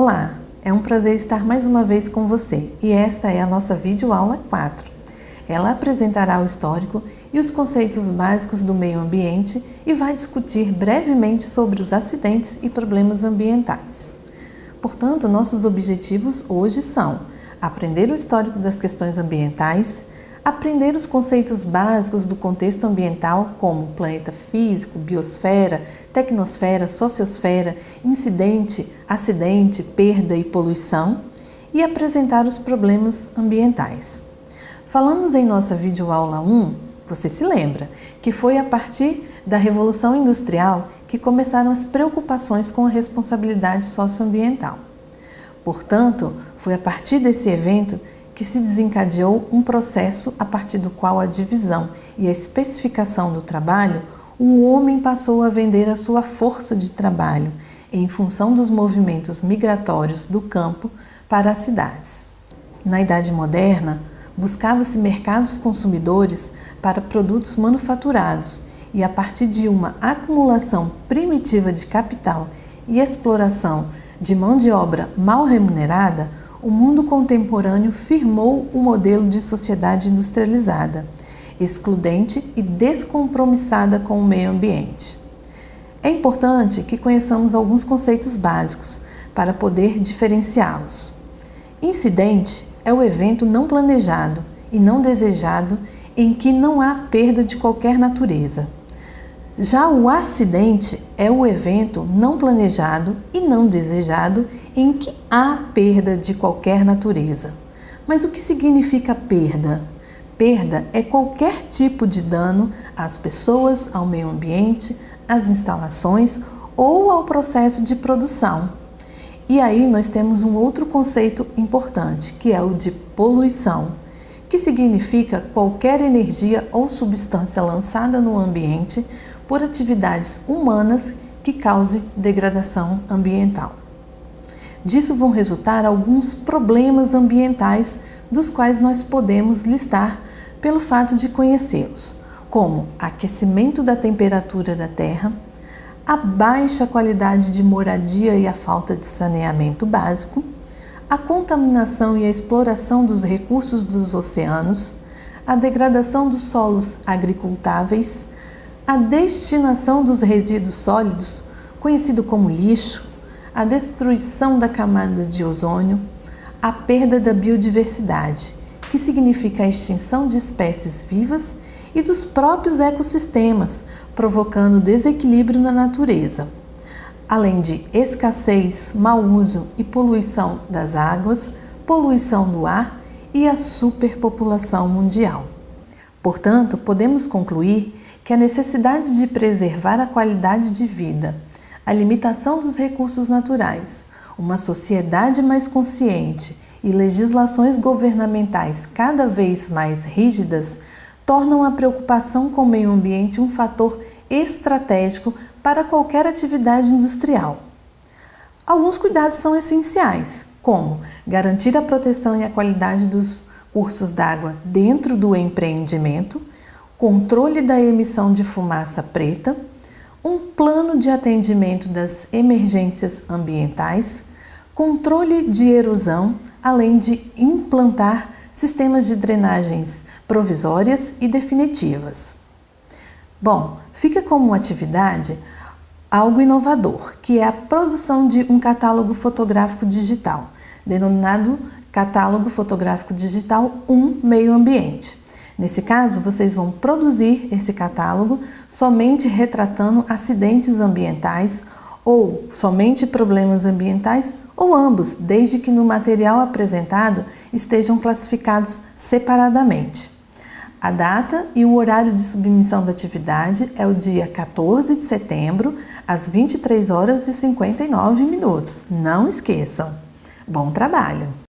Olá, é um prazer estar mais uma vez com você e esta é a nossa videoaula 4. Ela apresentará o histórico e os conceitos básicos do meio ambiente e vai discutir brevemente sobre os acidentes e problemas ambientais. Portanto, nossos objetivos hoje são aprender o histórico das questões ambientais, aprender os conceitos básicos do contexto ambiental, como planeta físico, biosfera, tecnosfera, sociosfera, incidente, acidente, perda e poluição, e apresentar os problemas ambientais. Falamos em nossa videoaula 1, você se lembra, que foi a partir da Revolução Industrial que começaram as preocupações com a responsabilidade socioambiental. Portanto, foi a partir desse evento que se desencadeou um processo a partir do qual a divisão e a especificação do trabalho, o homem passou a vender a sua força de trabalho em função dos movimentos migratórios do campo para as cidades. Na Idade Moderna, buscava-se mercados consumidores para produtos manufaturados e a partir de uma acumulação primitiva de capital e exploração de mão de obra mal remunerada, o mundo contemporâneo firmou o modelo de sociedade industrializada, excludente e descompromissada com o meio ambiente. É importante que conheçamos alguns conceitos básicos para poder diferenciá-los. Incidente é o evento não planejado e não desejado em que não há perda de qualquer natureza. Já o acidente é o evento não planejado e não desejado em que há perda de qualquer natureza. Mas o que significa perda? Perda é qualquer tipo de dano às pessoas, ao meio ambiente, às instalações ou ao processo de produção. E aí nós temos um outro conceito importante, que é o de poluição, que significa qualquer energia ou substância lançada no ambiente por atividades humanas que cause degradação ambiental. Disso vão resultar alguns problemas ambientais dos quais nós podemos listar pelo fato de conhecê-los, como aquecimento da temperatura da Terra, a baixa qualidade de moradia e a falta de saneamento básico, a contaminação e a exploração dos recursos dos oceanos, a degradação dos solos agricultáveis, a destinação dos resíduos sólidos, conhecido como lixo, a destruição da camada de ozônio, a perda da biodiversidade, que significa a extinção de espécies vivas e dos próprios ecossistemas, provocando desequilíbrio na natureza, além de escassez, mau uso e poluição das águas, poluição do ar e a superpopulação mundial. Portanto, podemos concluir que a necessidade de preservar a qualidade de vida, a limitação dos recursos naturais, uma sociedade mais consciente e legislações governamentais cada vez mais rígidas tornam a preocupação com o meio ambiente um fator estratégico para qualquer atividade industrial. Alguns cuidados são essenciais, como garantir a proteção e a qualidade dos cursos d'água dentro do empreendimento, controle da emissão de fumaça preta, um plano de atendimento das emergências ambientais, controle de erosão, além de implantar sistemas de drenagens provisórias e definitivas. Bom, fica como atividade algo inovador, que é a produção de um catálogo fotográfico digital, denominado Catálogo Fotográfico Digital 1 Meio Ambiente. Nesse caso, vocês vão produzir esse catálogo somente retratando acidentes ambientais ou somente problemas ambientais ou ambos, desde que no material apresentado estejam classificados separadamente. A data e o horário de submissão da atividade é o dia 14 de setembro, às 23 horas e 59 minutos. Não esqueçam! Bom trabalho!